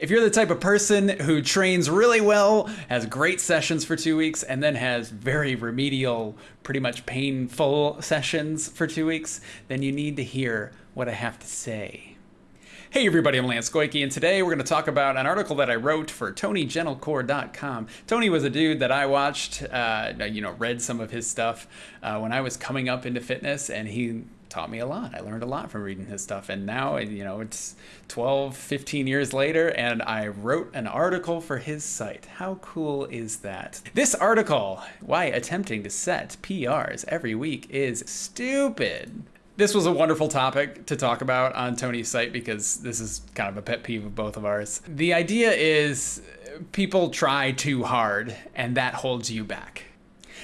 If you're the type of person who trains really well, has great sessions for two weeks, and then has very remedial, pretty much painful sessions for two weeks, then you need to hear what I have to say. Hey everybody, I'm Lance Goyke, and today we're going to talk about an article that I wrote for TonyGentilcore.com. Tony was a dude that I watched, uh, you know, read some of his stuff uh, when I was coming up into fitness, and he taught me a lot. I learned a lot from reading his stuff. And now, you know, it's 12, 15 years later, and I wrote an article for his site. How cool is that? This article, Why Attempting to Set PRs Every Week is Stupid this was a wonderful topic to talk about on Tony's site because this is kind of a pet peeve of both of ours. The idea is people try too hard and that holds you back.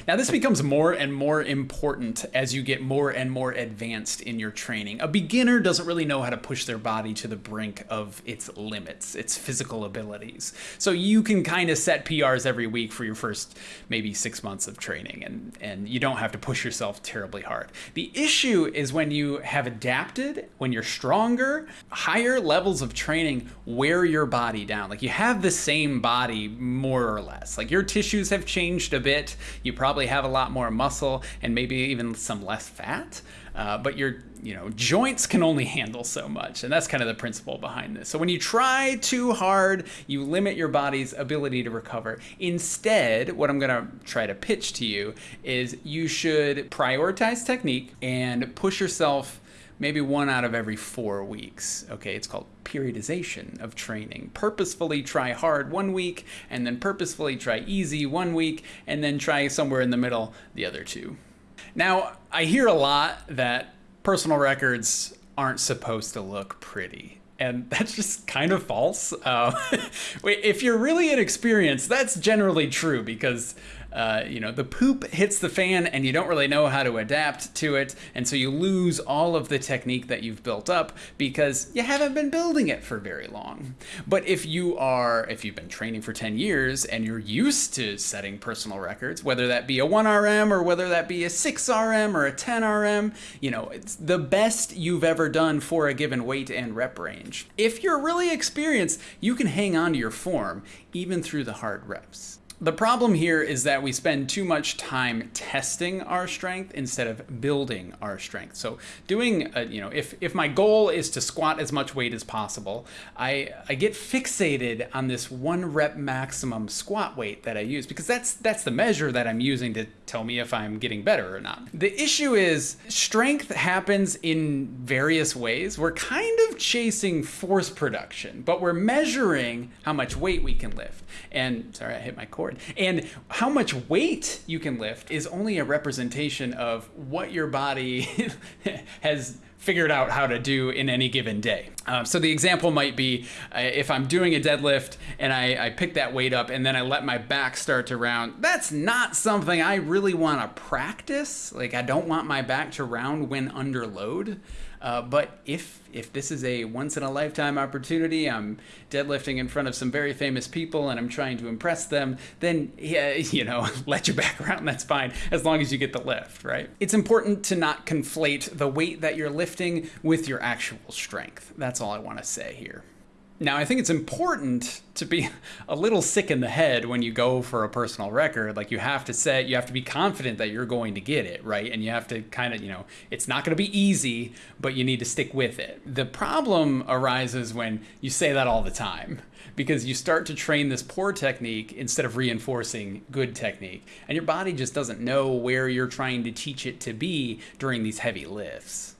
Now, this becomes more and more important as you get more and more advanced in your training. A beginner doesn't really know how to push their body to the brink of its limits, its physical abilities. So you can kind of set PRs every week for your first maybe six months of training, and, and you don't have to push yourself terribly hard. The issue is when you have adapted, when you're stronger, higher levels of training wear your body down. Like you have the same body more or less. Like your tissues have changed a bit. You probably have a lot more muscle and maybe even some less fat. Uh, but your you know joints can only handle so much and that's kind of the principle behind this so when you try too hard you limit your body's ability to recover instead what i'm going to try to pitch to you is you should prioritize technique and push yourself maybe one out of every four weeks. Okay, it's called periodization of training. Purposefully try hard one week, and then purposefully try easy one week, and then try somewhere in the middle the other two. Now, I hear a lot that personal records aren't supposed to look pretty and that's just kind of false. Uh, if you're really inexperienced, that's generally true because uh, you know, the poop hits the fan and you don't really know how to adapt to it. And so you lose all of the technique that you've built up because you haven't been building it for very long. But if you are, if you've been training for 10 years and you're used to setting personal records, whether that be a 1RM or whether that be a 6RM or a 10RM, you know, it's the best you've ever done for a given weight and rep range. If you're really experienced, you can hang on to your form even through the hard reps. The problem here is that we spend too much time testing our strength instead of building our strength. So doing, a, you know, if, if my goal is to squat as much weight as possible, I, I get fixated on this one rep maximum squat weight that I use because that's, that's the measure that I'm using to tell me if I'm getting better or not. The issue is strength happens in various ways. We're kind of chasing force production, but we're measuring how much weight we can lift. And sorry, I hit my cord. And how much weight you can lift is only a representation of what your body has figured out how to do in any given day. Um, so the example might be uh, if I'm doing a deadlift and I, I, pick that weight up and then I let my back start to round, that's not something I really want to practice. Like I don't want my back to round when under load. Uh, but if if this is a once in a lifetime opportunity, I'm deadlifting in front of some very famous people and I'm trying to impress them, then yeah, you know, let your back around. That's fine as long as you get the lift, right? It's important to not conflate the weight that you're lifting with your actual strength. That's all I want to say here. Now, I think it's important to be a little sick in the head when you go for a personal record. Like, you have to say, you have to be confident that you're going to get it, right? And you have to kind of, you know, it's not going to be easy, but you need to stick with it. The problem arises when you say that all the time because you start to train this poor technique instead of reinforcing good technique. And your body just doesn't know where you're trying to teach it to be during these heavy lifts.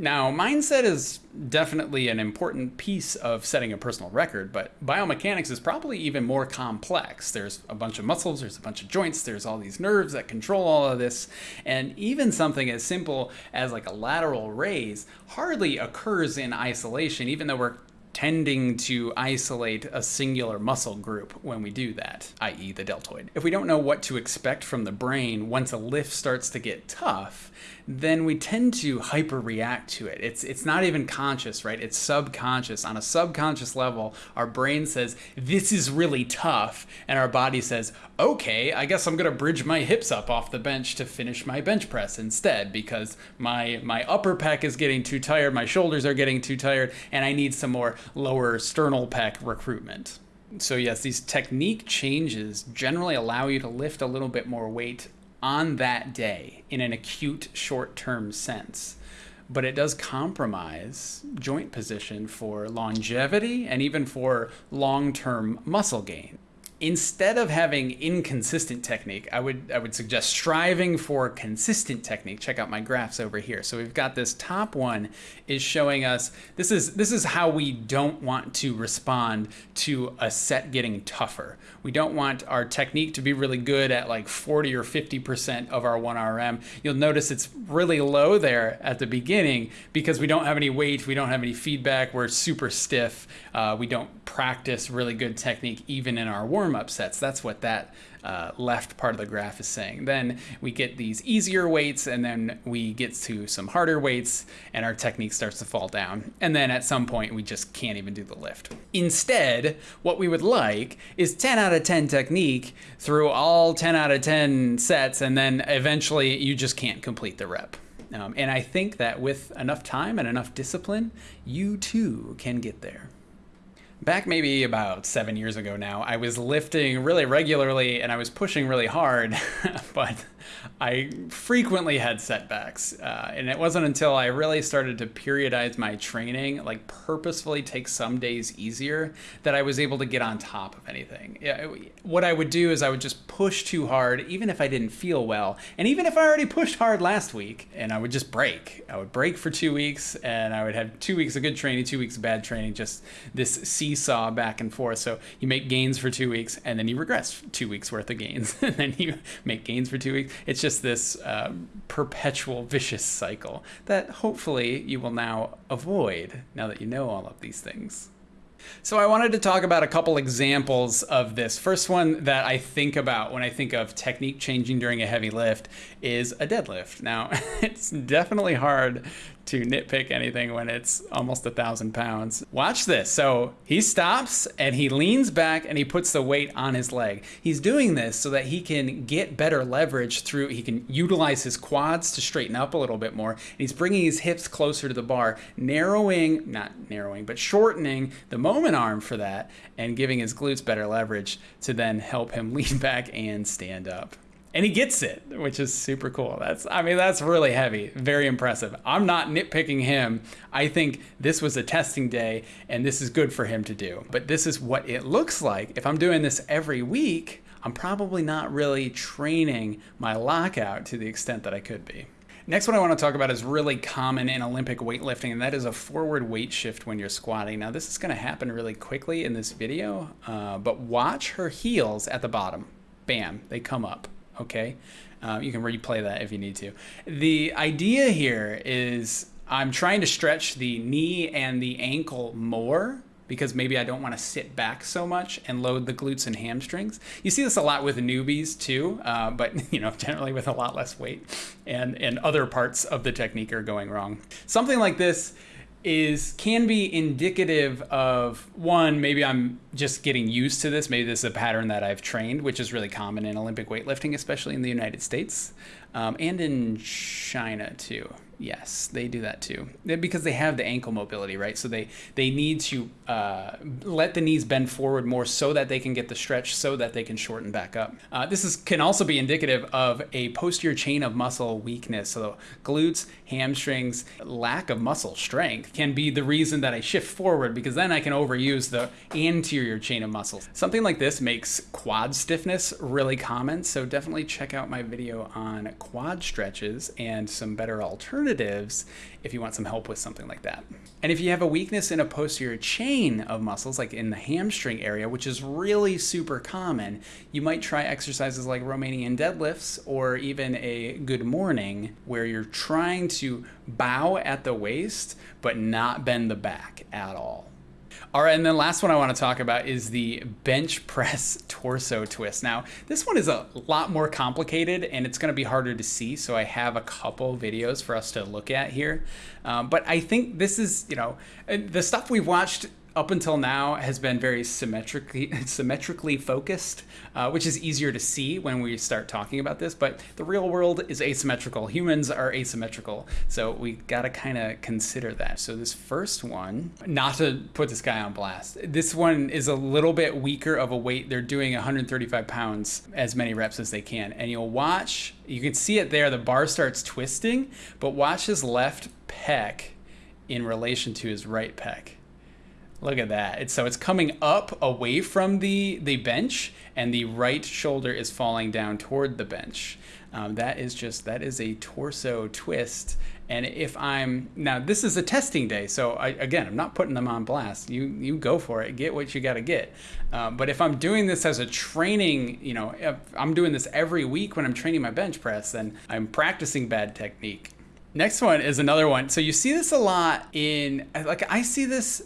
Now, mindset is definitely an important piece of setting a personal record, but biomechanics is probably even more complex. There's a bunch of muscles, there's a bunch of joints, there's all these nerves that control all of this, and even something as simple as like a lateral raise hardly occurs in isolation, even though we're tending to isolate a singular muscle group when we do that, i.e. the deltoid. If we don't know what to expect from the brain once a lift starts to get tough, then we tend to hyperreact to it. It's it's not even conscious, right? It's subconscious. On a subconscious level, our brain says, "This is really tough," and our body says, "Okay, I guess I'm going to bridge my hips up off the bench to finish my bench press instead because my my upper pec is getting too tired, my shoulders are getting too tired, and I need some more lower sternal pec recruitment. So, yes, these technique changes generally allow you to lift a little bit more weight on that day in an acute short term sense. But it does compromise joint position for longevity and even for long term muscle gain instead of having inconsistent technique, I would I would suggest striving for consistent technique. Check out my graphs over here. So we've got this top one is showing us this is this is how we don't want to respond to a set getting tougher. We don't want our technique to be really good at like 40 or 50% of our 1RM. You'll notice it's really low there at the beginning because we don't have any weight, we don't have any feedback, we're super stiff. Uh, we don't practice really good technique even in our warm warm-up sets. That's what that uh, left part of the graph is saying. Then we get these easier weights, and then we get to some harder weights, and our technique starts to fall down. And then at some point, we just can't even do the lift. Instead, what we would like is 10 out of 10 technique through all 10 out of 10 sets, and then eventually you just can't complete the rep. Um, and I think that with enough time and enough discipline, you too can get there. Back maybe about seven years ago now, I was lifting really regularly and I was pushing really hard, but I frequently had setbacks. Uh, and it wasn't until I really started to periodize my training, like purposefully take some days easier, that I was able to get on top of anything. What I would do is I would just push too hard, even if I didn't feel well. And even if I already pushed hard last week, and I would just break. I would break for two weeks, and I would have two weeks of good training, two weeks of bad training, just this seesaw back and forth. So you make gains for two weeks, and then you regress two weeks worth of gains, and then you make gains for two weeks. It's just this uh, perpetual vicious cycle that hopefully you will now avoid now that you know all of these things. So I wanted to talk about a couple examples of this. First one that I think about when I think of technique changing during a heavy lift is a deadlift. Now, it's definitely hard to nitpick anything when it's almost a thousand pounds. Watch this. So he stops and he leans back and he puts the weight on his leg. He's doing this so that he can get better leverage through, he can utilize his quads to straighten up a little bit more. And he's bringing his hips closer to the bar, narrowing, not narrowing, but shortening the moment arm for that and giving his glutes better leverage to then help him lean back and stand up and he gets it, which is super cool. That's I mean that's really heavy, very impressive. I'm not nitpicking him. I think this was a testing day and this is good for him to do. But this is what it looks like. If I'm doing this every week, I'm probably not really training my lockout to the extent that I could be. Next one I want to talk about is really common in Olympic weightlifting, and that is a forward weight shift when you're squatting. Now, this is going to happen really quickly in this video, uh, but watch her heels at the bottom. Bam, they come up okay? Um, you can replay that if you need to. The idea here is I'm trying to stretch the knee and the ankle more because maybe I don't want to sit back so much and load the glutes and hamstrings. You see this a lot with newbies too, uh, but you know generally with a lot less weight, and and other parts of the technique are going wrong. Something like this is can be indicative of one maybe i'm just getting used to this. Maybe this is a pattern that i've trained which is really common in olympic weightlifting especially in the united states um, and in china too Yes, they do that too. Because they have the ankle mobility, right? So they they need to uh, let the knees bend forward more so that they can get the stretch, so that they can shorten back up. Uh, this is can also be indicative of a posterior chain of muscle weakness. So glutes, hamstrings, lack of muscle strength can be the reason that I shift forward because then I can overuse the anterior chain of muscles. Something like this makes quad stiffness really common. So definitely check out my video on quad stretches and some better alternatives alternatives if you want some help with something like that. And if you have a weakness in a posterior chain of muscles, like in the hamstring area, which is really super common, you might try exercises like Romanian deadlifts or even a good morning, where you're trying to bow at the waist but not bend the back at all. All right, and then last one I want to talk about is the bench press torso twist. Now, this one is a lot more complicated and it's going to be harder to see, so I have a couple videos for us to look at here. Um, but I think this is, you know, uh, the stuff we've watched up until now has been very symmetrically symmetrically focused, uh, which is easier to see when we start talking about this. But the real world is asymmetrical. Humans are asymmetrical, so we got to kind of consider that. So this first one, not to put this guy on blast, this one is a little bit weaker of a weight. They're doing 135 pounds, as many reps as they can, and you'll watch. You can see it there. The bar starts twisting, but watch his left pec in relation to his right pec Look at that. It's so it's coming up away from the the bench, and the right shoulder is falling down toward the bench. Um, that is just that is a torso twist. And if I'm now, this is a testing day, so I, again, I'm not putting them on blast. You you go for it, get what you got to get. Uh, but if I'm doing this as a training, you know, if I'm doing this every week when I'm training my bench press, then I'm practicing bad technique. Next one is another one. So you see this a lot in like I see this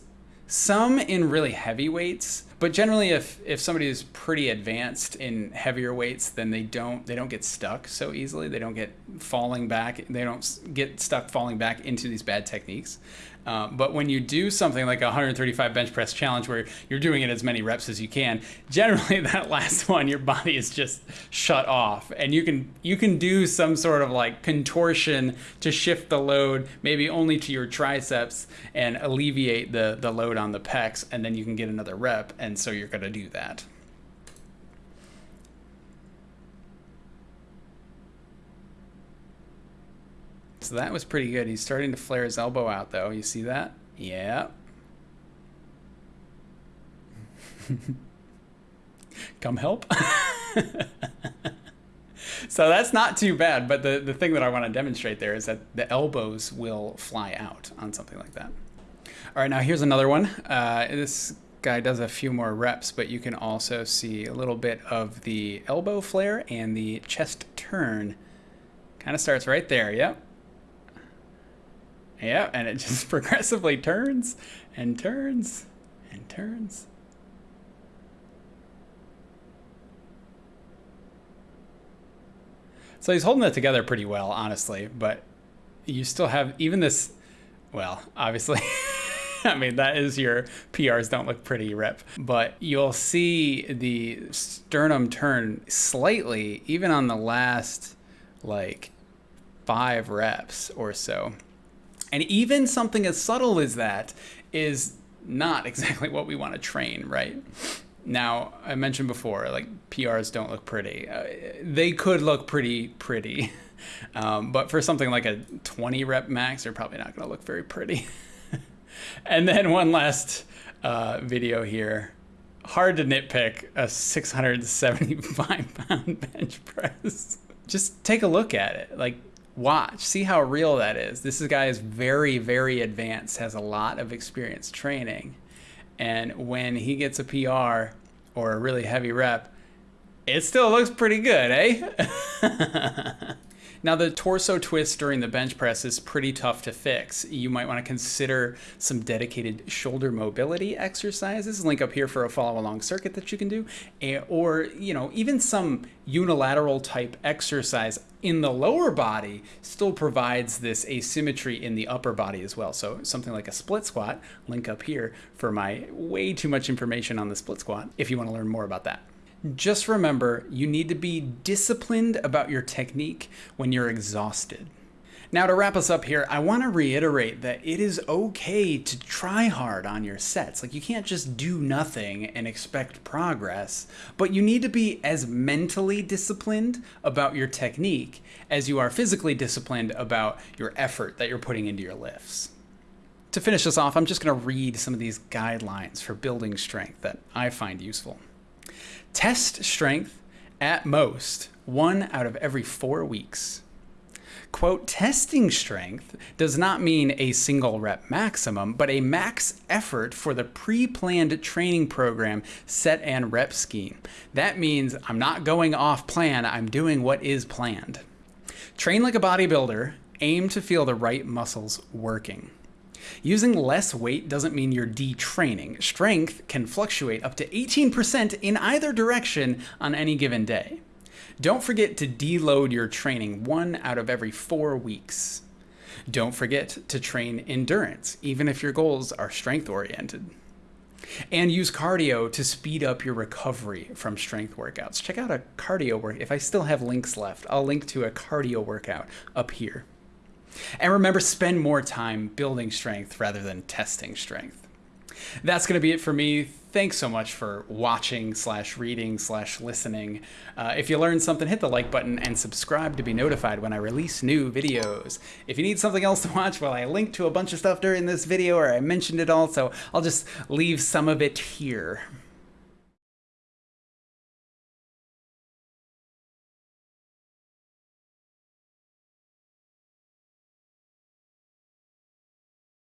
some in really heavy weights, but generally if if somebody is pretty advanced in heavier weights, then they don't they don't get stuck so easily. They don't get falling back. They don't get stuck falling back into these bad techniques. Uh, but when you do something like a 135 bench press challenge where you're doing it as many reps as you can, generally that last one your body is just shut off, and you can you can do some sort of like contortion to shift the load, maybe only to your triceps, and alleviate the the load on the pecs, and then you can get another rep, and so you're gonna do that. So that was pretty good. He's starting to flare his elbow out, though. You see that? Yeah. Come help. so that's not too bad. But the, the thing that I want to demonstrate there is that the elbows will fly out on something like that. All right, now here's another one. Uh, this guy does a few more reps, but you can also see a little bit of the elbow flare and the chest turn. Kind of starts right there. Yep. Yeah, and it just progressively turns and turns and turns. So he's holding it together pretty well, honestly, but you still have even this, well, obviously, I mean, that is your PRs don't look pretty rep, but you'll see the sternum turn slightly, even on the last like five reps or so. And even something as subtle as that is not exactly what we want to train, right? Now, I mentioned before, like PRs don't look pretty. Uh, they could look pretty, pretty. Um, but for something like a 20 rep max, they're probably not going to look very pretty. and then one last uh, video here. Hard to nitpick a 675 pound bench press. Just take a look at it. Like, watch, see how real that is. This guy is very, very advanced, has a lot of experience training. And when he gets a PR or a really heavy rep, it still looks pretty good, eh? Now the torso twist during the bench press is pretty tough to fix. You might want to consider some dedicated shoulder mobility exercises. Link up here for a follow along circuit that you can do. Or, you know, even some unilateral type exercise in the lower body still provides this asymmetry in the upper body as well. So something like a split squat, link up here for my way too much information on the split squat if you want to learn more about that. Just remember, you need to be disciplined about your technique when you're exhausted. Now, to wrap us up here, I want to reiterate that it is okay to try hard on your sets. Like, you can't just do nothing and expect progress, but you need to be as mentally disciplined about your technique as you are physically disciplined about your effort that you're putting into your lifts. To finish this off, I'm just going to read some of these guidelines for building strength that I find useful. Test strength at most one out of every four weeks. Quote, testing strength does not mean a single rep maximum, but a max effort for the pre planned training program set and rep scheme. That means I'm not going off plan, I'm doing what is planned. Train like a bodybuilder, aim to feel the right muscles working. Using less weight doesn't mean you're detraining. Strength can fluctuate up to 18% in either direction on any given day. Don't forget to deload your training one out of every four weeks. Don't forget to train endurance, even if your goals are strength oriented. and use cardio to speed up your recovery from strength workouts. Check out a cardio work. If I still have links left, I'll link to a cardio workout up here. And remember, spend more time building strength rather than testing strength. That's going to be it for me. Thanks so much for watching slash reading slash listening. Uh, if you learned something, hit the like button and subscribe to be notified when I release new videos. If you need something else to watch, well, I linked to a bunch of stuff during this video or I mentioned it all, so I'll just leave some of it here.